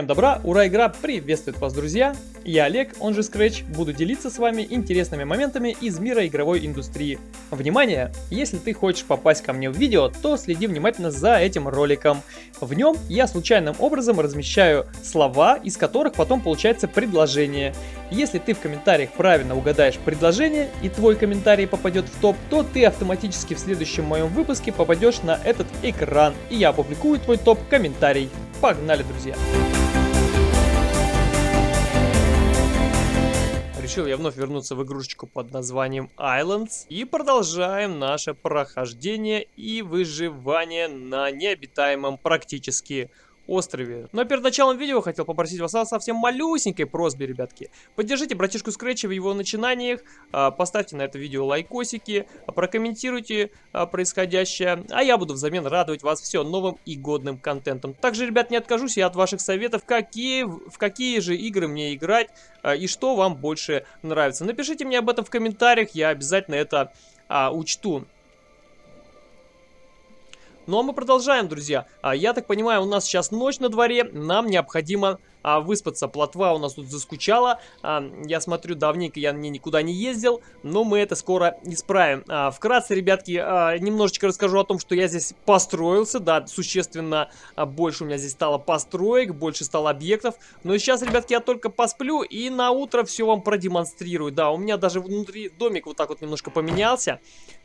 Всем добра, ура, игра приветствует вас, друзья! Я Олег, он же Scratch, буду делиться с вами интересными моментами из мира игровой индустрии. Внимание! Если ты хочешь попасть ко мне в видео, то следи внимательно за этим роликом. В нем я случайным образом размещаю слова, из которых потом получается предложение. Если ты в комментариях правильно угадаешь предложение и твой комментарий попадет в топ, то ты автоматически в следующем моем выпуске попадешь на этот экран, и я опубликую твой топ-комментарий. Погнали, друзья! Решил я вновь вернуться в игрушечку под названием Islands. И продолжаем наше прохождение и выживание на необитаемом практически острове. Но перед началом видео хотел попросить вас о совсем малюсенькой просьбе, ребятки. Поддержите братишку Скретча в его начинаниях, а, поставьте на это видео лайкосики, прокомментируйте а, происходящее, а я буду взамен радовать вас все новым и годным контентом. Также, ребят, не откажусь я от ваших советов, какие, в какие же игры мне играть а, и что вам больше нравится. Напишите мне об этом в комментариях, я обязательно это а, учту. Ну а мы продолжаем, друзья. А, я так понимаю, у нас сейчас ночь на дворе, нам необходимо а, выспаться. Плотва у нас тут заскучала. А, я смотрю, давненько я не, никуда не ездил, но мы это скоро исправим. А, вкратце, ребятки, а, немножечко расскажу о том, что я здесь построился. Да, существенно а, больше у меня здесь стало построек, больше стало объектов. Но сейчас, ребятки, я только посплю и на утро все вам продемонстрирую. Да, у меня даже внутри домик вот так вот немножко поменялся.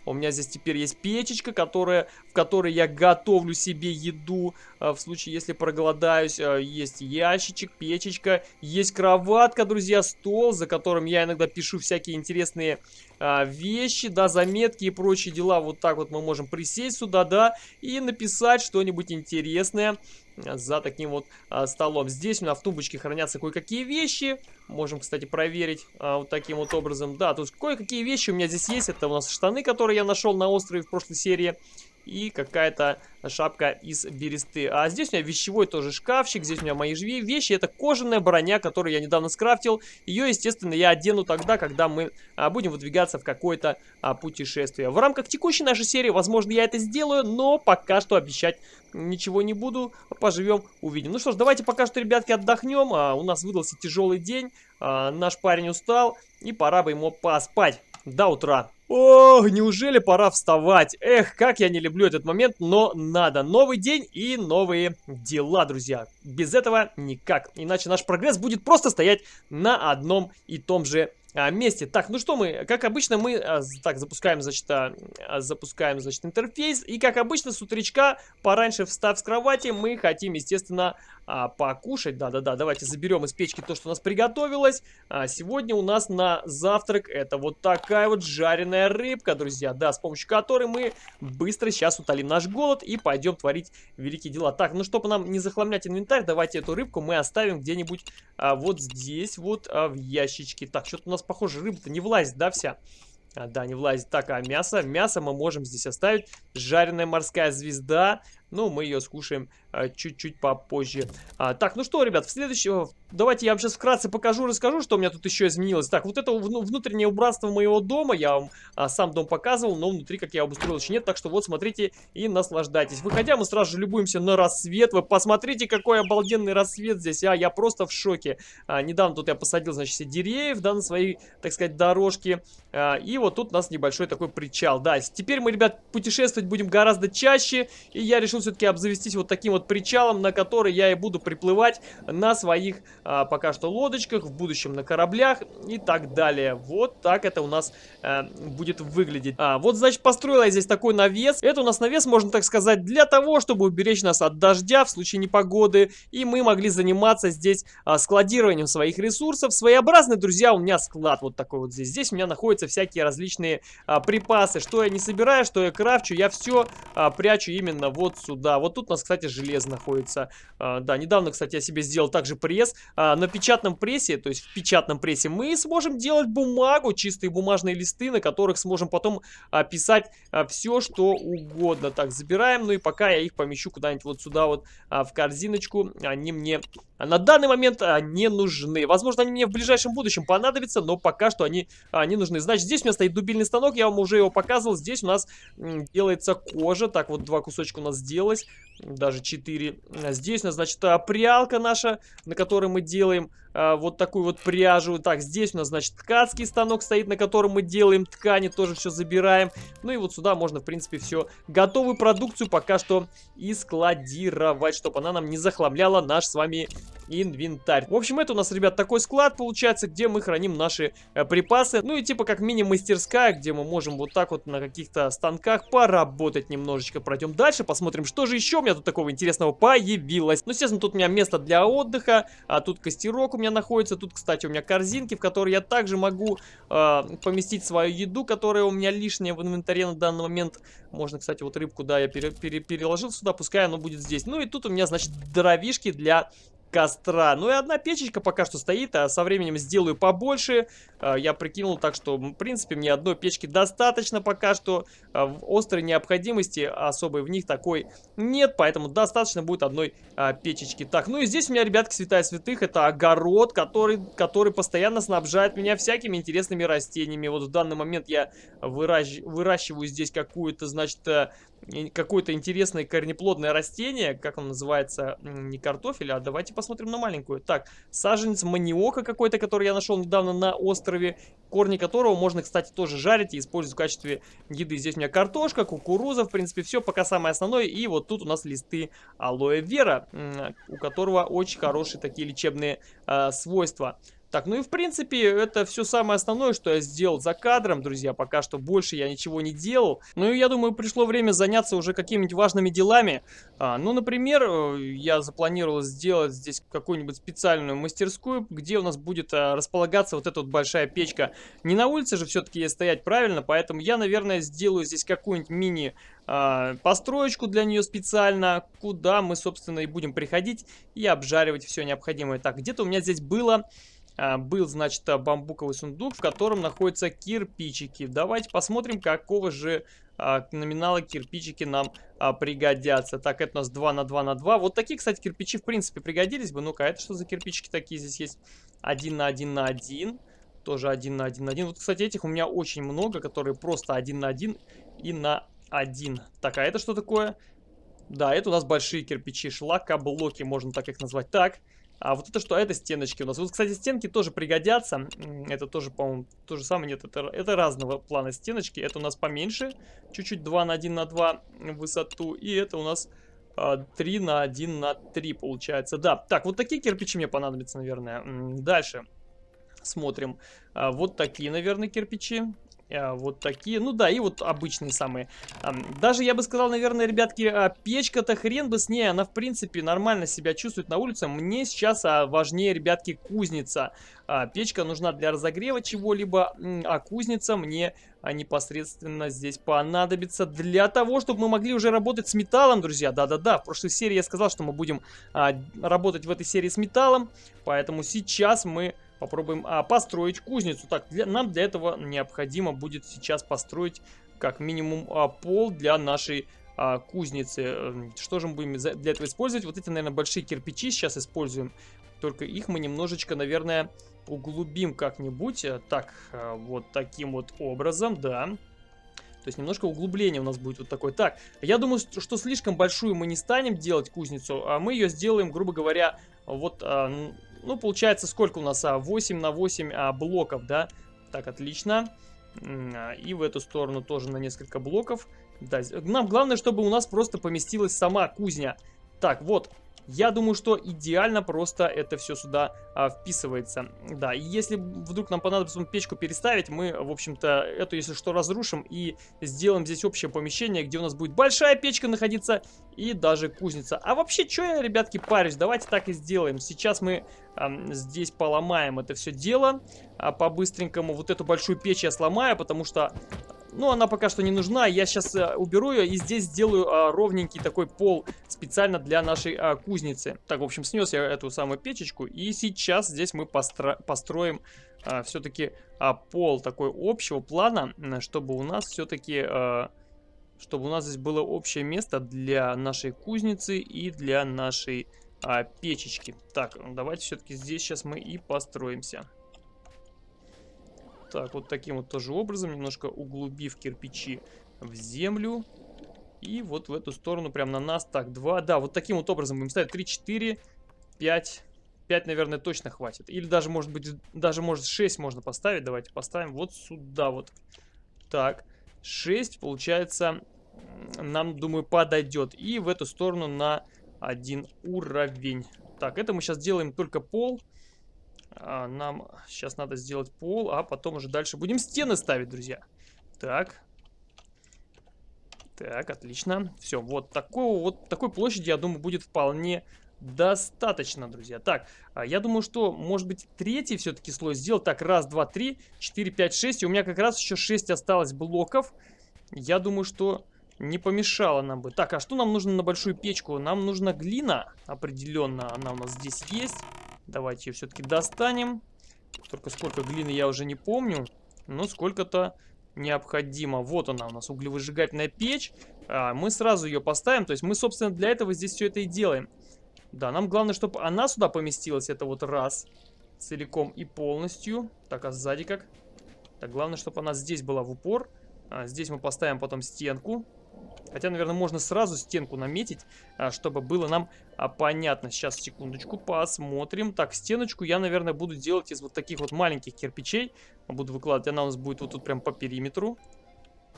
У меня здесь теперь есть печечка, которая, в которой я готовлю себе еду. А, в случае, если проголодаюсь, а, есть ящичек печечка, есть кроватка, друзья, стол, за которым я иногда пишу всякие интересные а, вещи, да, заметки и прочие дела. Вот так вот мы можем присесть сюда, да, и написать что-нибудь интересное за таким вот столом. Здесь у нас в тумбочке хранятся кое-какие вещи. Можем, кстати, проверить вот таким вот образом. Да, тут кое-какие вещи у меня здесь есть. Это у нас штаны, которые я нашел на острове в прошлой серии. И какая-то шапка из бересты. А здесь у меня вещевой тоже шкафчик, здесь у меня мои живые вещи. Это кожаная броня, которую я недавно скрафтил. Ее, естественно, я одену тогда, когда мы а, будем выдвигаться в какое-то а, путешествие. В рамках текущей нашей серии, возможно, я это сделаю, но пока что обещать ничего не буду. Поживем, увидим. Ну что ж, давайте пока что, ребятки, отдохнем. А, у нас выдался тяжелый день, а, наш парень устал, и пора бы ему поспать до утра. Ох, неужели пора вставать? Эх, как я не люблю этот момент, но надо. Новый день и новые дела, друзья. Без этого никак. Иначе наш прогресс будет просто стоять на одном и том же а, месте. Так, ну что мы, как обычно, мы а, так запускаем, значит, а, запускаем, значит, интерфейс. И как обычно, с утречка, пораньше встав с кровати, мы хотим, естественно, а, покушать. Да-да-да, давайте заберем из печки то, что у нас приготовилось. А, сегодня у нас на завтрак это вот такая вот жареная рыбка, друзья. Да, с помощью которой мы быстро сейчас утолим наш голод и пойдем творить великие дела. Так, ну чтобы нам не захламлять инвентарь, давайте эту рыбку мы оставим где-нибудь а, вот здесь, вот а, в ящичке. Так, что-то у нас, похоже, рыба-то не влазит, да, вся? А, да, не влазит. Так, а мясо? Мясо мы можем здесь оставить. Жареная морская звезда. Ну, мы ее скушаем а, чуть-чуть попозже. А, так, ну что, ребят, в следующем... Давайте я вам сейчас вкратце покажу, расскажу, что у меня тут еще изменилось. Так, вот это внутреннее убранство моего дома. Я вам а, сам дом показывал, но внутри, как я обустроил, еще нет. Так что вот, смотрите и наслаждайтесь. Выходя, мы сразу же любуемся на рассвет. Вы посмотрите, какой обалденный рассвет здесь. А, я просто в шоке. А, недавно тут я посадил, значит, все деревьев, да, на своей, так сказать, дорожке. А, и вот тут у нас небольшой такой причал. Да, теперь мы, ребят, путешествовать будем гораздо чаще. И я решил все-таки обзавестись вот таким вот причалом, на который я и буду приплывать на своих а, пока что лодочках, в будущем на кораблях и так далее. Вот так это у нас а, будет выглядеть. А, вот, значит, построила я здесь такой навес. Это у нас навес, можно так сказать, для того, чтобы уберечь нас от дождя в случае непогоды. И мы могли заниматься здесь а, складированием своих ресурсов. Своеобразный, друзья, у меня склад вот такой вот здесь. Здесь у меня находятся всякие различные а, припасы. Что я не собираю, что я крафчу, я все а, прячу именно вот сюда сюда. Вот тут у нас, кстати, железо находится. А, да, недавно, кстати, я себе сделал также пресс. А, на печатном прессе, то есть в печатном прессе, мы сможем делать бумагу, чистые бумажные листы, на которых сможем потом писать а, все, что угодно. Так, забираем. Ну и пока я их помещу куда-нибудь вот сюда вот в корзиночку. Они мне на данный момент не нужны. Возможно, они мне в ближайшем будущем понадобятся, но пока что они а, не нужны. Значит, здесь у меня стоит дубильный станок, я вам уже его показывал. Здесь у нас делается кожа. Так, вот два кусочка у нас сделалось. Даже 4 4. Здесь у нас, значит, прялка наша, на которой мы делаем а, вот такую вот пряжу. Так, здесь у нас, значит, ткацкий станок стоит, на котором мы делаем ткани, тоже все забираем. Ну и вот сюда можно, в принципе, все готовую продукцию пока что и складировать, чтобы она нам не захламляла наш с вами инвентарь. В общем, это у нас, ребят, такой склад получается, где мы храним наши э, припасы. Ну и типа как мини-мастерская, где мы можем вот так вот на каких-то станках поработать немножечко. Пройдем дальше, посмотрим, что же еще у меня тут такого интересного появилось. Ну, естественно, тут у меня место для отдыха, а тут костерок у меня меня находится. Тут, кстати, у меня корзинки, в которые я также могу э, поместить свою еду, которая у меня лишняя в инвентаре на данный момент. Можно, кстати, вот рыбку, да, я пере пере переложил сюда, пускай оно будет здесь. Ну и тут у меня, значит, дровишки для костра. Ну и одна печечка пока что стоит, а со временем сделаю побольше. А, я прикинул так, что, в принципе, мне одной печки достаточно пока что. А, в острой необходимости особой в них такой нет, поэтому достаточно будет одной а, печечки. Так, ну и здесь у меня, ребятки, святая святых, это огород, который, который постоянно снабжает меня всякими интересными растениями. Вот в данный момент я выращ, выращиваю здесь какую-то, значит, э, какое-то интересное корнеплодное растение, как он называется, не картофель, а давайте посмотрим на маленькую. Так, саженец маниока какой-то, который я нашел недавно на острове, корни которого можно, кстати, тоже жарить и использовать в качестве еды. Здесь у меня картошка, кукуруза, в принципе, все пока самое основное. И вот тут у нас листы алоэ вера, у которого очень хорошие такие лечебные э, свойства. Так, ну и в принципе это все самое основное, что я сделал за кадром, друзья. Пока что больше я ничего не делал. Ну и я думаю, пришло время заняться уже какими-нибудь важными делами. А, ну, например, э, я запланировал сделать здесь какую-нибудь специальную мастерскую, где у нас будет а, располагаться вот эта вот большая печка. Не на улице же все-таки стоять правильно, поэтому я, наверное, сделаю здесь какую-нибудь мини а, построечку для нее специально, куда мы, собственно, и будем приходить и обжаривать все необходимое. Так, где-то у меня здесь было был, значит, бамбуковый сундук, в котором находятся кирпичики. Давайте посмотрим, какого же а, номинала кирпичики нам а, пригодятся. Так, это у нас 2 на 2 на 2. Вот такие, кстати, кирпичи, в принципе, пригодились бы. Ну-ка, это что за кирпичики такие здесь есть? 1 на 1 на 1. Тоже 1 на 1 на 1. Вот, кстати, этих у меня очень много, которые просто 1 на 1 и на 1. Так, а это что такое? Да, это у нас большие кирпичи, шлакоблоки, можно так их назвать. Так, а вот это что? Это стеночки у нас. Вот, кстати, стенки тоже пригодятся. Это тоже, по-моему, то же самое. Нет, это, это разного плана стеночки. Это у нас поменьше. Чуть-чуть 2 на 1 на 2 высоту. И это у нас а, 3 на 1 на 3 получается. Да, так, вот такие кирпичи мне понадобятся, наверное. Дальше смотрим. А, вот такие, наверное, кирпичи. А, вот такие. Ну да, и вот обычные самые. Даже я бы сказал, наверное, ребятки, а, печка-то хрен бы с ней. Она, в принципе, нормально себя чувствует на улице. Мне сейчас а, важнее, ребятки, кузница. Печка нужна для разогрева чего-либо, а кузница мне непосредственно здесь понадобится для того, чтобы мы могли уже работать с металлом, друзья. Да-да-да, в прошлой серии я сказал, что мы будем работать в этой серии с металлом. Поэтому сейчас мы попробуем а, построить кузницу. Так, для, нам для этого необходимо будет сейчас построить как минимум а, пол для нашей а, кузницы. Эм, что же мы будем для этого использовать? Вот эти, наверное, большие кирпичи сейчас используем. Только их мы немножечко, наверное, углубим как-нибудь. Э, так, э, вот таким вот образом, да. То есть немножко углубление у нас будет вот такое. Так, я думаю, что слишком большую мы не станем делать кузницу, а мы ее сделаем, грубо говоря, вот а, ну, получается, сколько у нас? 8 а, на 8 а, блоков, да? Так, отлично. А, и в эту сторону тоже на несколько блоков. Да, нам главное, чтобы у нас просто поместилась сама кузня. Так, вот, я думаю, что идеально просто это все сюда а, вписывается. Да, и если вдруг нам понадобится печку переставить, мы, в общем-то, эту, если что, разрушим и сделаем здесь общее помещение, где у нас будет большая печка находиться и даже кузница. А вообще, что я, ребятки, парюсь? Давайте так и сделаем. Сейчас мы а, здесь поломаем это все дело а, по-быстренькому. Вот эту большую печь я сломаю, потому что ну, она пока что не нужна. Я сейчас э, уберу ее и здесь сделаю а, ровненький такой пол специально для нашей а, кузницы. Так, в общем, снес я эту самую печечку. И сейчас здесь мы постро построим а, все-таки пол такой общего плана, чтобы у нас все-таки... Чтобы у нас здесь было общее место для нашей кузницы и для нашей а, печечки. Так, давайте все-таки здесь сейчас мы и построимся. Так, вот таким вот тоже образом, немножко углубив кирпичи в землю. И вот в эту сторону, прям на нас. Так, два. Да, вот таким вот образом будем ставить. 3, 4, 5. 5, наверное, точно хватит. Или даже, может быть, даже, может, 6 можно поставить. Давайте поставим вот сюда вот. Так, 6, получается, нам, думаю, подойдет. И в эту сторону на один уровень. Так, это мы сейчас делаем только пол. А, нам сейчас надо сделать пол, а потом уже дальше будем стены ставить, друзья. Так. Так, отлично. Все, вот, такого, вот такой площади, я думаю, будет вполне достаточно, друзья. Так, а, я думаю, что, может быть, третий все-таки слой сделать. Так, раз, два, три, четыре, пять, шесть. И у меня как раз еще шесть осталось блоков. Я думаю, что не помешало нам бы. Так, а что нам нужно на большую печку? Нам нужна глина определенно. Она у нас здесь есть. Давайте ее все-таки достанем. Только сколько глины я уже не помню. Но сколько-то необходимо. Вот она у нас, углевыжигательная печь. А, мы сразу ее поставим. То есть мы, собственно, для этого здесь все это и делаем. Да, нам главное, чтобы она сюда поместилась. Это вот раз. Целиком и полностью. Так, а сзади как? Так, главное, чтобы она здесь была в упор. А, здесь мы поставим потом стенку. Хотя, наверное, можно сразу стенку наметить, а, чтобы было нам а, понятно. Сейчас, секундочку, посмотрим. Так, стеночку я, наверное, буду делать из вот таких вот маленьких кирпичей. Буду выкладывать, она у нас будет вот тут прям по периметру.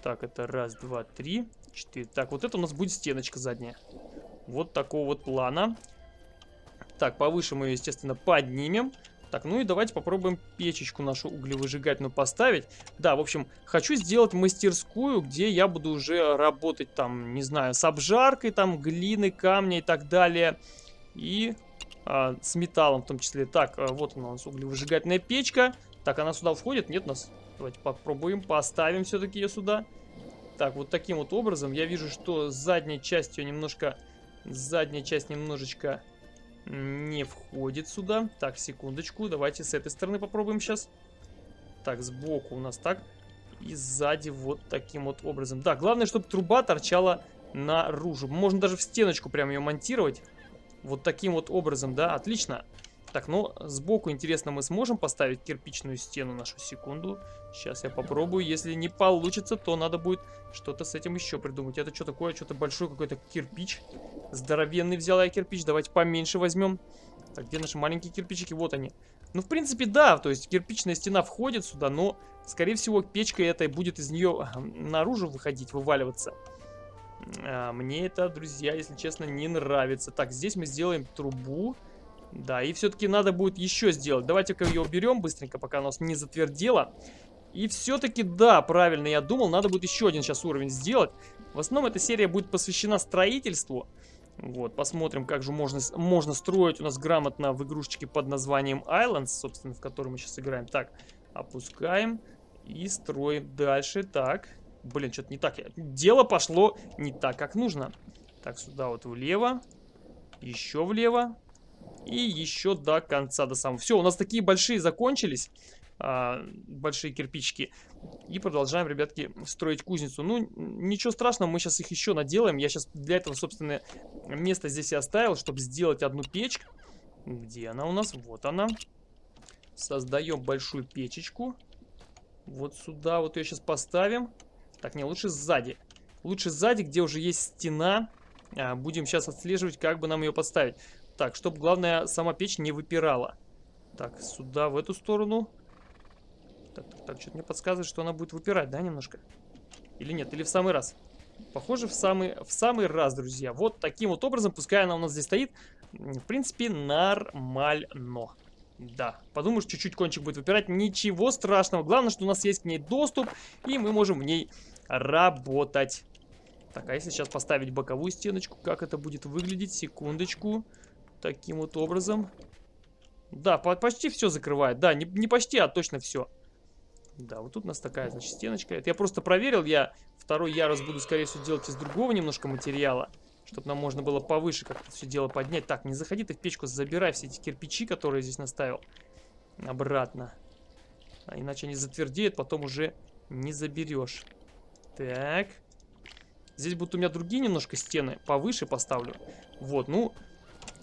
Так, это раз, два, три, четыре. Так, вот это у нас будет стеночка задняя. Вот такого вот плана. Так, повыше мы ее, естественно, поднимем. Так, ну и давайте попробуем печечку нашу углевыжигательную поставить. Да, в общем, хочу сделать мастерскую, где я буду уже работать там, не знаю, с обжаркой, там, глины, камня и так далее. И а, с металлом в том числе. Так, а, вот у нас углевыжигательная печка. Так, она сюда входит? Нет нас? Давайте попробуем, поставим все-таки ее сюда. Так, вот таким вот образом. Я вижу, что задняя часть ее немножко... Задняя часть немножечко не входит сюда. Так, секундочку. Давайте с этой стороны попробуем сейчас. Так, сбоку у нас так. И сзади вот таким вот образом. Да, главное, чтобы труба торчала наружу. Можно даже в стеночку прям ее монтировать. Вот таким вот образом, да, отлично. Так, ну, сбоку, интересно, мы сможем поставить кирпичную стену нашу секунду. Сейчас я попробую. Если не получится, то надо будет что-то с этим еще придумать. Это что такое? Что-то большой какой-то кирпич. Здоровенный взяла я кирпич. Давайте поменьше возьмем. Так, где наши маленькие кирпичики? Вот они. Ну, в принципе, да. То есть кирпичная стена входит сюда, но, скорее всего, печка этой будет из нее наружу выходить, вываливаться. А, мне это, друзья, если честно, не нравится. Так, здесь мы сделаем трубу. Да, и все-таки надо будет еще сделать. Давайте-ка ее уберем быстренько, пока нас не затвердело. И все-таки, да, правильно я думал, надо будет еще один сейчас уровень сделать. В основном эта серия будет посвящена строительству. Вот, посмотрим, как же можно, можно строить у нас грамотно в игрушечке под названием Islands, собственно, в которой мы сейчас играем. Так, опускаем и строим дальше. Так, блин, что-то не так. Дело пошло не так, как нужно. Так, сюда вот влево, еще влево. И еще до конца, до самого. Все, у нас такие большие закончились. А, большие кирпичики. И продолжаем, ребятки, строить кузницу. Ну, ничего страшного, мы сейчас их еще наделаем. Я сейчас для этого, собственно, место здесь и оставил, чтобы сделать одну печь. Где она у нас? Вот она. Создаем большую печечку. Вот сюда вот ее сейчас поставим. Так, не, лучше сзади. Лучше сзади, где уже есть стена. А, будем сейчас отслеживать, как бы нам ее поставить. Так, чтобы, главное, сама печь не выпирала. Так, сюда, в эту сторону. Так, так, так, что-то мне подсказывает, что она будет выпирать, да, немножко? Или нет, или в самый раз? Похоже, в самый, в самый раз, друзья. Вот таким вот образом, пускай она у нас здесь стоит, в принципе, нормально. Да, подумаешь, чуть-чуть кончик будет выпирать, ничего страшного. Главное, что у нас есть к ней доступ, и мы можем в ней работать. Так, а если сейчас поставить боковую стеночку, как это будет выглядеть? Секундочку. Таким вот образом. Да, по почти все закрывает. Да, не, не почти, а точно все. Да, вот тут у нас такая, значит, стеночка. Это я просто проверил. Я второй ярус буду, скорее всего, делать из другого немножко материала. Чтобы нам можно было повыше как-то все дело поднять. Так, не заходи ты в печку, забирай все эти кирпичи, которые здесь наставил. Обратно. А иначе они затвердеют, потом уже не заберешь. Так. Здесь будут у меня другие немножко стены. Повыше поставлю. Вот, ну,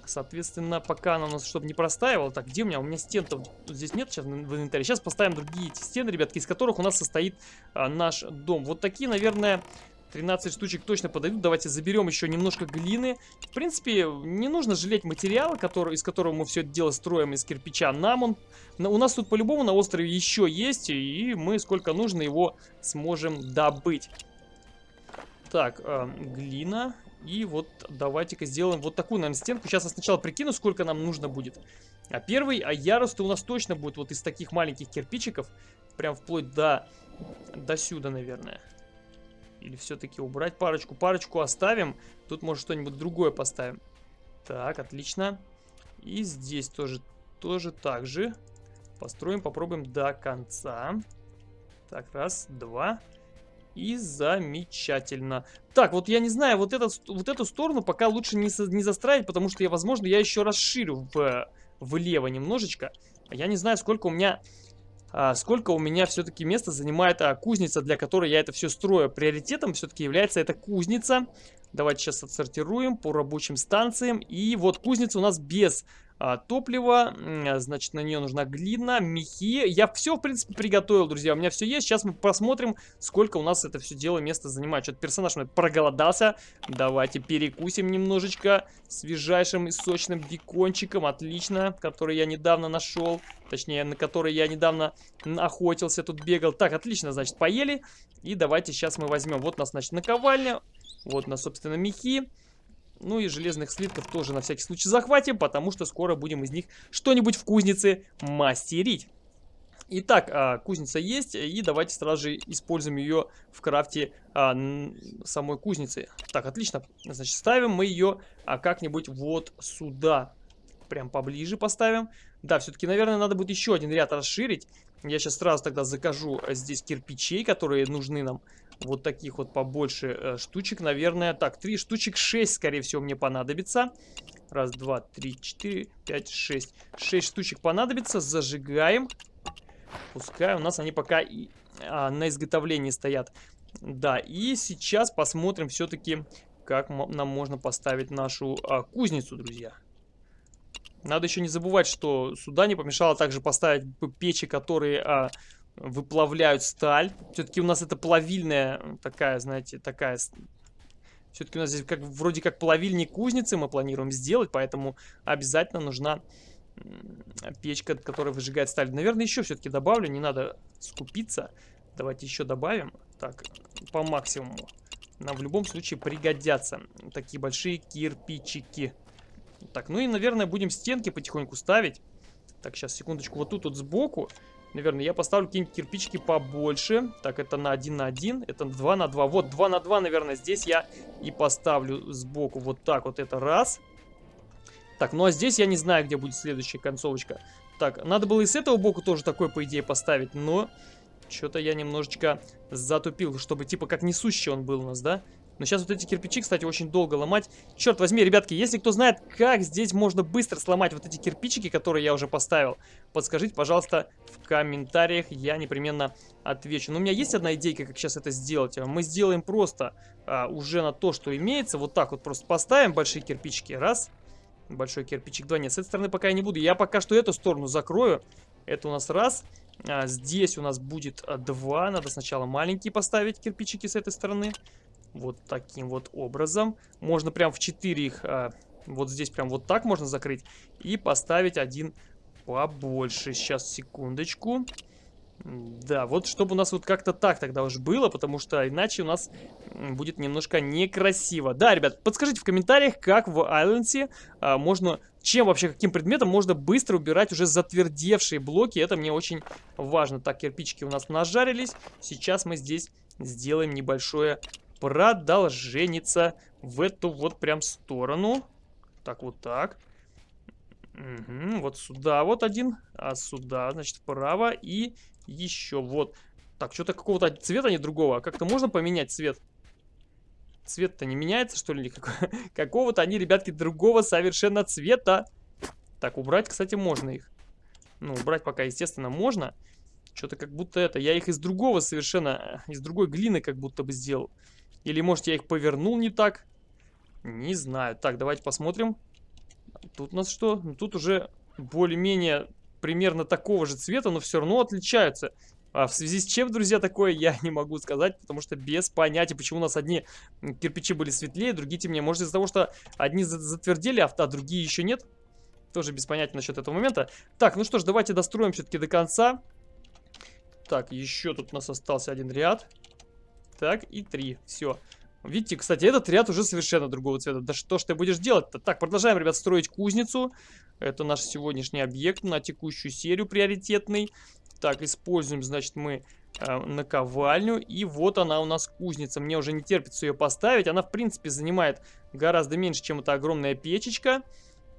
Соответственно, пока она у нас, чтобы не простаивала. Так, где у меня? У меня стен-то здесь нет сейчас в инвентаре. Сейчас поставим другие эти стены, ребятки, из которых у нас состоит а, наш дом. Вот такие, наверное, 13 штучек точно подойдут. Давайте заберем еще немножко глины. В принципе, не нужно жалеть материал, который, из которого мы все это дело строим, из кирпича. Нам он... У нас тут по-любому на острове еще есть, и мы сколько нужно его сможем добыть. Так, э, глина. И вот давайте-ка сделаем вот такую, наверное, стенку. Сейчас я сначала прикину, сколько нам нужно будет. А первый, а ярус у нас точно будет вот из таких маленьких кирпичиков. Прям вплоть до, до сюда, наверное. Или все-таки убрать парочку? Парочку оставим. Тут, может, что-нибудь другое поставим. Так, отлично. И здесь тоже, тоже так же. Построим, попробуем до конца. Так, раз, два. И замечательно. Так, вот я не знаю, вот, этот, вот эту сторону пока лучше не, не застраивать, потому что я, возможно, я еще расширю в, влево немножечко. Я не знаю, сколько у меня а, сколько у меня все-таки места занимает а, кузница, для которой я это все строю. Приоритетом все-таки является эта кузница. Давайте сейчас отсортируем по рабочим станциям. И вот кузница у нас без а, топлива, значит, на нее нужна глина, мехи. Я все, в принципе, приготовил, друзья, у меня все есть. Сейчас мы посмотрим, сколько у нас это все дело место занимает. Что-то персонаж мой проголодался. Давайте перекусим немножечко свежайшим и сочным бекончиком. Отлично, который я недавно нашел. Точнее, на который я недавно охотился, тут бегал. Так, отлично, значит, поели. И давайте сейчас мы возьмем. Вот у нас, значит, наковальня. Вот у нас, собственно, мехи. Ну и железных слитков тоже на всякий случай захватим, потому что скоро будем из них что-нибудь в кузнице мастерить. Итак, а, кузница есть, и давайте сразу же используем ее в крафте а, самой кузницы. Так, отлично. Значит, ставим мы ее а, как-нибудь вот сюда. Прям поближе поставим. Да, все-таки, наверное, надо будет еще один ряд расширить. Я сейчас сразу тогда закажу здесь кирпичей, которые нужны нам вот таких вот побольше э, штучек, наверное. Так, три штучек, шесть, скорее всего, мне понадобится. Раз, два, три, четыре, пять, шесть. Шесть штучек понадобится. Зажигаем. Пускай у нас они пока и, а, на изготовлении стоят. Да, и сейчас посмотрим все-таки, как нам можно поставить нашу а, кузницу, друзья. Надо еще не забывать, что сюда не помешало также поставить печи, которые а, выплавляют сталь. Все-таки у нас это плавильная такая, знаете, такая... Все-таки у нас здесь как, вроде как плавильни кузницы мы планируем сделать, поэтому обязательно нужна печка, которая выжигает сталь. Наверное, еще все-таки добавлю, не надо скупиться. Давайте еще добавим. Так, по максимуму. Нам в любом случае пригодятся такие большие кирпичики. Так, ну и, наверное, будем стенки потихоньку ставить. Так, сейчас, секундочку, вот тут вот сбоку Наверное, я поставлю какие-нибудь кирпичики побольше. Так, это на 1 на 1, это 2 на 2. Вот, 2 на 2, наверное, здесь я и поставлю сбоку. Вот так вот, это раз. Так, ну а здесь я не знаю, где будет следующая концовочка. Так, надо было и с этого боку тоже такой, по идее, поставить, но... Что-то я немножечко затупил, чтобы типа как несущий он был у нас, да? Но сейчас вот эти кирпичи, кстати, очень долго ломать. Черт возьми, ребятки, если кто знает, как здесь можно быстро сломать вот эти кирпичики, которые я уже поставил, подскажите, пожалуйста, в комментариях, я непременно отвечу. Но у меня есть одна идейка, как сейчас это сделать. Мы сделаем просто а, уже на то, что имеется, вот так вот просто поставим большие кирпичики, раз, большой кирпичик, два, нет, с этой стороны пока я не буду. Я пока что эту сторону закрою, это у нас раз, а, здесь у нас будет а, два, надо сначала маленькие поставить кирпичики с этой стороны. Вот таким вот образом. Можно прям в 4 их, а, вот здесь прям вот так можно закрыть. И поставить один побольше. Сейчас, секундочку. Да, вот чтобы у нас вот как-то так тогда уж было, потому что иначе у нас будет немножко некрасиво. Да, ребят, подскажите в комментариях, как в Айленсе а, можно, чем вообще, каким предметом можно быстро убирать уже затвердевшие блоки. Это мне очень важно. Так, кирпичики у нас нажарились. Сейчас мы здесь сделаем небольшое продолженится в эту вот прям сторону. Так, вот так. Угу, вот сюда вот один, а сюда, значит, вправо и еще вот. Так, что-то какого-то цвета, не другого. Как-то можно поменять цвет? Цвет-то не меняется, что ли? Какого-то они, ребятки, другого совершенно цвета. Так, убрать, кстати, можно их. Ну, убрать пока, естественно, можно. Что-то как будто это... Я их из другого совершенно... Из другой глины как будто бы сделал. Или, может, я их повернул не так? Не знаю. Так, давайте посмотрим. Тут у нас что? Ну, тут уже более-менее примерно такого же цвета, но все равно отличаются. А в связи с чем, друзья, такое, я не могу сказать, потому что без понятия, почему у нас одни кирпичи были светлее, другие темнее. Может, из-за того, что одни затвердели, а, а другие еще нет? Тоже без понятия насчет этого момента. Так, ну что ж, давайте достроим все-таки до конца. Так, еще тут у нас остался один ряд. Так, и три. Все. Видите, кстати, этот ряд уже совершенно другого цвета. Да что ж ты будешь делать-то? Так, продолжаем, ребят, строить кузницу. Это наш сегодняшний объект на текущую серию приоритетный. Так, используем, значит, мы э, наковальню. И вот она у нас кузница. Мне уже не терпится ее поставить. Она, в принципе, занимает гораздо меньше, чем эта огромная печечка.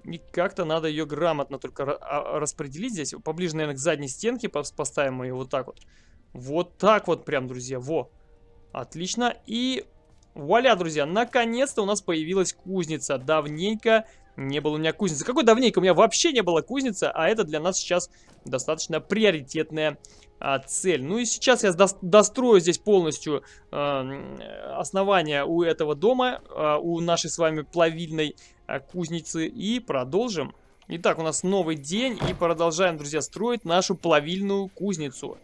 И как-то надо ее грамотно только а, распределить здесь. Поближе, наверное, к задней стенке поставим ее вот так вот. Вот так вот прям, друзья. Во. Отлично. И вуаля, друзья, наконец-то у нас появилась кузница. Давненько не было у меня кузницы. Какой давненько? У меня вообще не было кузницы, а это для нас сейчас достаточно приоритетная а, цель. Ну и сейчас я до дострою здесь полностью э, основание у этого дома, э, у нашей с вами плавильной э, кузницы и продолжим. Итак, у нас новый день и продолжаем, друзья, строить нашу плавильную кузницу.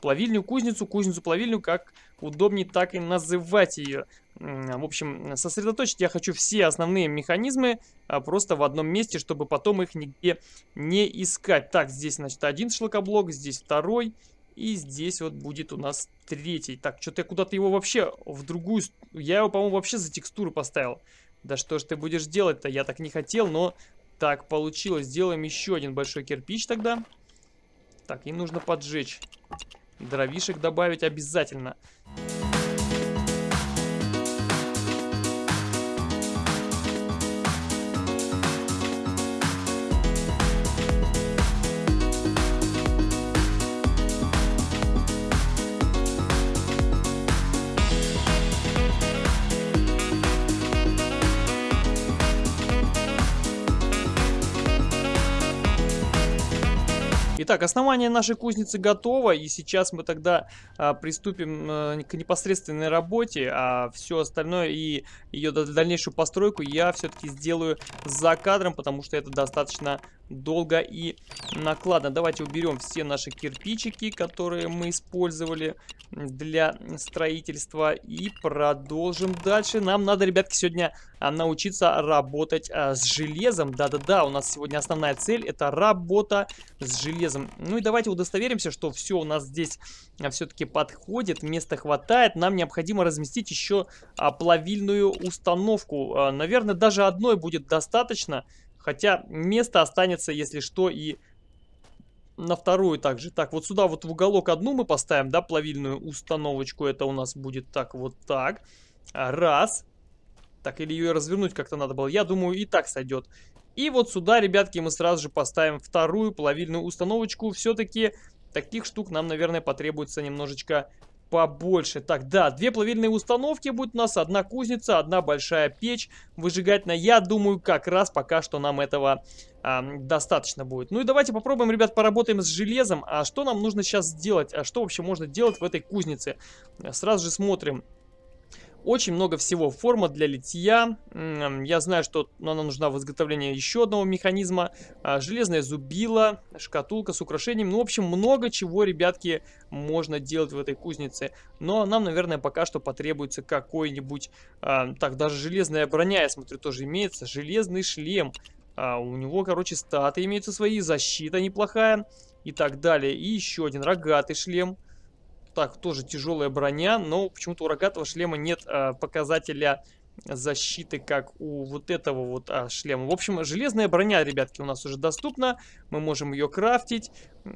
Плавильную кузницу, кузницу-плавильню, как удобнее так и называть ее. В общем, сосредоточить я хочу все основные механизмы а, просто в одном месте, чтобы потом их нигде не искать. Так, здесь, значит, один шлакоблок, здесь второй, и здесь вот будет у нас третий. Так, что-то я куда-то его вообще в другую... Я его, по-моему, вообще за текстуру поставил. Да что ж ты будешь делать-то? Я так не хотел, но так получилось. Сделаем еще один большой кирпич тогда. Так, и нужно поджечь. Дровишек добавить обязательно. Итак, основание нашей кузницы готово, и сейчас мы тогда а, приступим а, к непосредственной работе, а все остальное и ее дальнейшую постройку я все-таки сделаю за кадром, потому что это достаточно долго и накладно. Давайте уберем все наши кирпичики, которые мы использовали для строительства и продолжим дальше. Нам надо, ребятки, сегодня научиться работать а, с железом. Да-да-да, у нас сегодня основная цель это работа с железом. Ну и давайте удостоверимся, что все у нас здесь а, все-таки подходит, места хватает. Нам необходимо разместить еще плавильную установку. Наверное, даже одной будет достаточно. Хотя место останется, если что, и на вторую также. Так, вот сюда вот в уголок одну мы поставим, да, плавильную установочку. Это у нас будет так, вот так. Раз. Так, или ее развернуть как-то надо было. Я думаю, и так сойдет. И вот сюда, ребятки, мы сразу же поставим вторую плавильную установочку. Все-таки таких штук нам, наверное, потребуется немножечко побольше. Так, да, две плавильные установки будет у нас, одна кузница, одна большая печь выжигательная. Я думаю, как раз пока что нам этого а, достаточно будет. Ну и давайте попробуем, ребят, поработаем с железом. А что нам нужно сейчас сделать? А что вообще можно делать в этой кузнице? Сразу же смотрим. Очень много всего. Форма для литья. Я знаю, что она нужна в изготовлении еще одного механизма. А, железная зубила, шкатулка с украшением. Ну, в общем, много чего, ребятки, можно делать в этой кузнице. Но нам, наверное, пока что потребуется какой-нибудь... А, так, даже железная броня, я смотрю, тоже имеется. Железный шлем. А, у него, короче, статы имеются свои, защита неплохая и так далее. И еще один рогатый шлем. Так, тоже тяжелая броня, но почему-то у рогатого шлема нет э, показателя защиты, как у вот этого вот а, шлема. В общем, железная броня, ребятки, у нас уже доступна. Мы можем ее крафтить.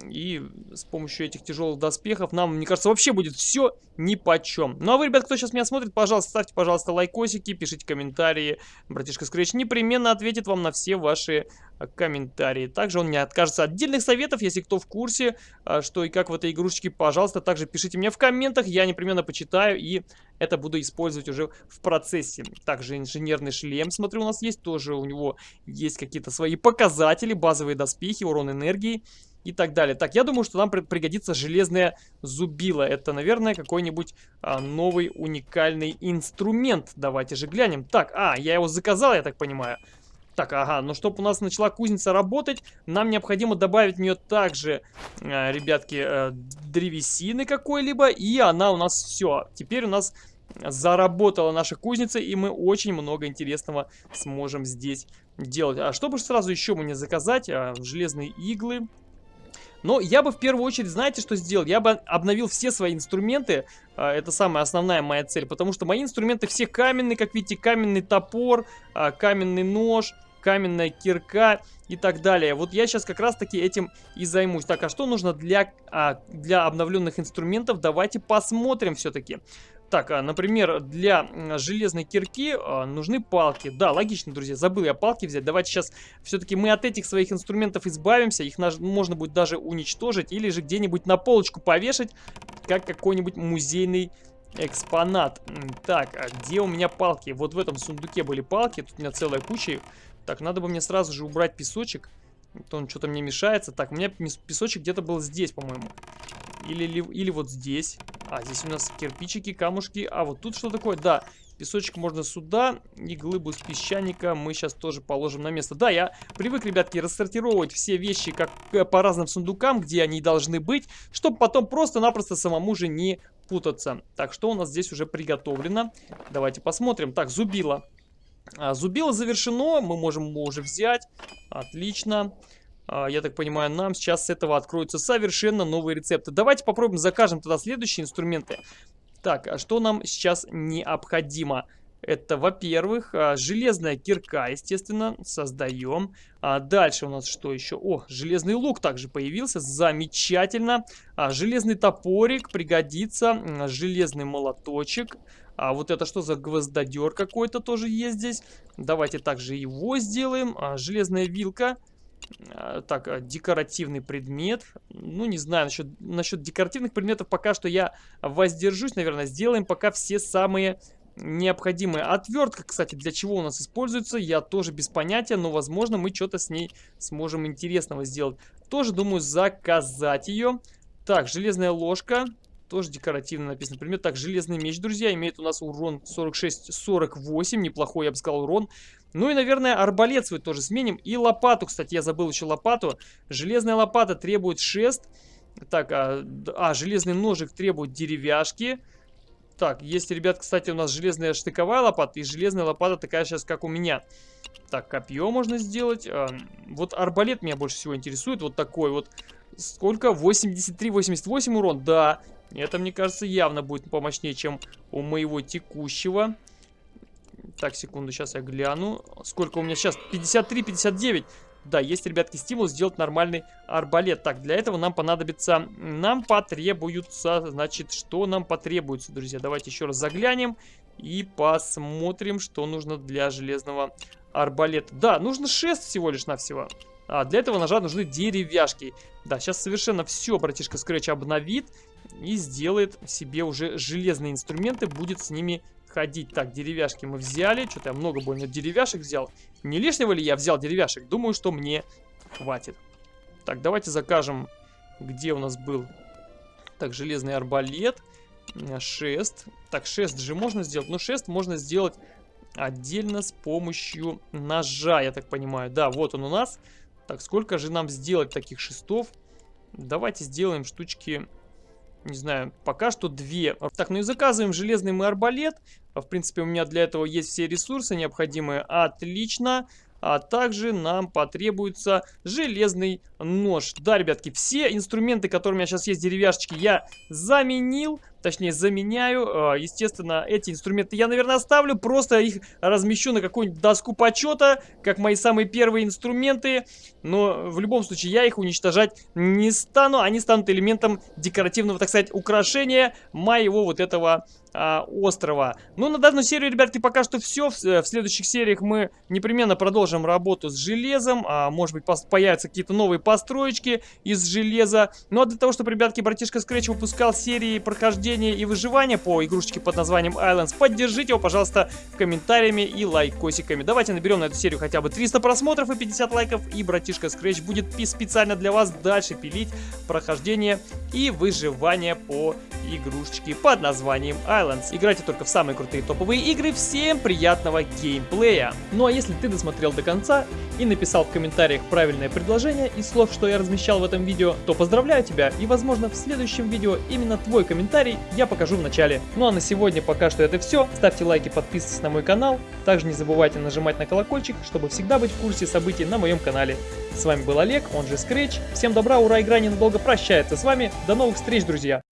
И с помощью этих тяжелых доспехов нам, мне кажется, вообще будет все ни по. Ну а вы, ребят, кто сейчас меня смотрит, пожалуйста, ставьте, пожалуйста, лайкосики, пишите комментарии. Братишка Scratch непременно ответит вам на все ваши а, комментарии. Также он не откажется отдельных советов, если кто в курсе, а, что и как в этой игрушечке, пожалуйста, также пишите мне в комментах, я непременно почитаю и это буду использовать уже в процессе. Также инженерный шлем, смотрю, у нас есть, тоже у него есть какие-то свои показатели, базовые доспехи, урон энергии и так далее. Так, я думаю, что нам пригодится железная зубила. Это, наверное, какой-нибудь а, новый уникальный инструмент. Давайте же глянем. Так, а, я его заказал, я так понимаю. Так, ага, но чтобы у нас начала кузница работать, нам необходимо добавить в нее также, э, ребятки, э, древесины какой-либо, и она у нас все. Теперь у нас заработала наша кузница, и мы очень много интересного сможем здесь делать. А чтобы сразу еще мне заказать? А, железные иглы. Но я бы в первую очередь, знаете, что сделал? Я бы обновил все свои инструменты. А, это самая основная моя цель. Потому что мои инструменты все каменные, как видите, каменный топор, а, каменный нож, каменная кирка и так далее. Вот я сейчас как раз таки этим и займусь. Так, а что нужно для, а, для обновленных инструментов? Давайте посмотрим все-таки. Так, а, например, для железной кирки а, нужны палки. Да, логично, друзья, забыл я палки взять. Давайте сейчас все-таки мы от этих своих инструментов избавимся. Их можно будет даже уничтожить или же где-нибудь на полочку повешать, как какой-нибудь музейный экспонат. Так, а где у меня палки? Вот в этом сундуке были палки, тут у меня целая куча. Так, надо бы мне сразу же убрать песочек. Он что-то мне мешается. Так, у меня песочек где-то был здесь, по-моему. Или, или, или вот здесь. А, здесь у нас кирпичики, камушки. А, вот тут что такое? Да, песочек можно сюда. И глыбу с песчаника мы сейчас тоже положим на место. Да, я привык, ребятки, рассортировать все вещи как э, по разным сундукам, где они должны быть, чтобы потом просто-напросто самому же не путаться. Так, что у нас здесь уже приготовлено? Давайте посмотрим. Так, зубило. А, зубило завершено, мы можем его уже взять. Отлично. А, я так понимаю, нам сейчас с этого откроются совершенно новые рецепты. Давайте попробуем закажем тогда следующие инструменты. Так, а что нам сейчас необходимо? Это, во-первых, а, железная кирка, естественно, создаем. А дальше у нас что еще? О, железный лук также появился, замечательно. А, железный топорик пригодится, железный молоточек. А вот это что за гвоздодер какой-то тоже есть здесь? Давайте также его сделаем. А, железная вилка а, так, а, декоративный предмет. Ну, не знаю, насчет, насчет декоративных предметов пока что я воздержусь, наверное. Сделаем пока все самые необходимые. Отвертка, кстати, для чего у нас используется, я тоже без понятия, но, возможно, мы что-то с ней сможем интересного сделать. Тоже, думаю, заказать ее. Так, железная ложка. Тоже декоративно написано. Например, так, железный меч, друзья, имеет у нас урон 46-48. Неплохой, я бы сказал, урон. Ну и, наверное, арбалет свой тоже сменим. И лопату, кстати, я забыл еще лопату. Железная лопата требует шест. Так, а, а железный ножик требует деревяшки. Так, есть, ребят, кстати, у нас железная штыковая лопата и железная лопата такая сейчас, как у меня. Так, копье можно сделать. А, вот арбалет меня больше всего интересует. Вот такой вот. Сколько? 83-88 урон? Да. Это, мне кажется, явно будет помощнее, чем у моего текущего. Так, секунду, сейчас я гляну. Сколько у меня сейчас? 53-59. Да, есть, ребятки, стимул сделать нормальный арбалет. Так, для этого нам понадобится... Нам потребуется... Значит, что нам потребуется, друзья? Давайте еще раз заглянем и посмотрим, что нужно для железного арбалета. Да, нужно шест всего лишь навсего. А для этого ножа нужны деревяшки. Да, сейчас совершенно все братишка Scratch обновит и сделает себе уже железные инструменты, будет с ними ходить. Так, деревяшки мы взяли. Что-то я много больно деревяшек взял. Не лишнего ли я взял деревяшек? Думаю, что мне хватит. Так, давайте закажем, где у нас был. Так, железный арбалет. Шест. Так, шест же можно сделать. Но шест можно сделать отдельно с помощью ножа, я так понимаю. Да, вот он у нас. Так, сколько же нам сделать таких шестов? Давайте сделаем штучки не знаю, пока что две. Так, ну и заказываем железный мы арбалет. В принципе, у меня для этого есть все ресурсы необходимые. Отлично. А также нам потребуется железный нож. Да, ребятки, все инструменты, которые у меня сейчас есть, деревяшечки, я заменил. Точнее, заменяю. А, естественно, эти инструменты я, наверное, оставлю. Просто их размещу на какую-нибудь доску почета, как мои самые первые инструменты. Но в любом случае я их уничтожать не стану. Они станут элементом декоративного, так сказать, украшения моего вот этого а, острова. Ну, на данную серию, ребятки, пока что все. В, в следующих сериях мы непременно продолжим работу с железом. А, может быть, появятся какие-то новые построечки из железа. Ну, а для того, чтобы, ребятки, братишка Scratch выпускал серии прохождения прохождения и выживания по игрушечке под названием Islands, поддержите его, пожалуйста, комментариями и лайкосиками. Давайте наберем на эту серию хотя бы 300 просмотров и 50 лайков, и братишка Scratch будет специально для вас дальше пилить прохождение и выживание по игрушечке под названием Islands. Играйте только в самые крутые топовые игры, всем приятного геймплея! Ну а если ты досмотрел до конца и написал в комментариях правильное предложение из слов, что я размещал в этом видео, то поздравляю тебя и возможно в следующем видео именно твой комментарий я покажу в начале. Ну а на сегодня пока что это все, ставьте лайки, подписывайтесь на мой канал, также не забывайте нажимать на колокольчик, чтобы всегда быть в курсе событий на моем канале. С вами был Олег, он же Scratch, всем добра, ура, игра ненадолго прощается с вами, до новых встреч, друзья!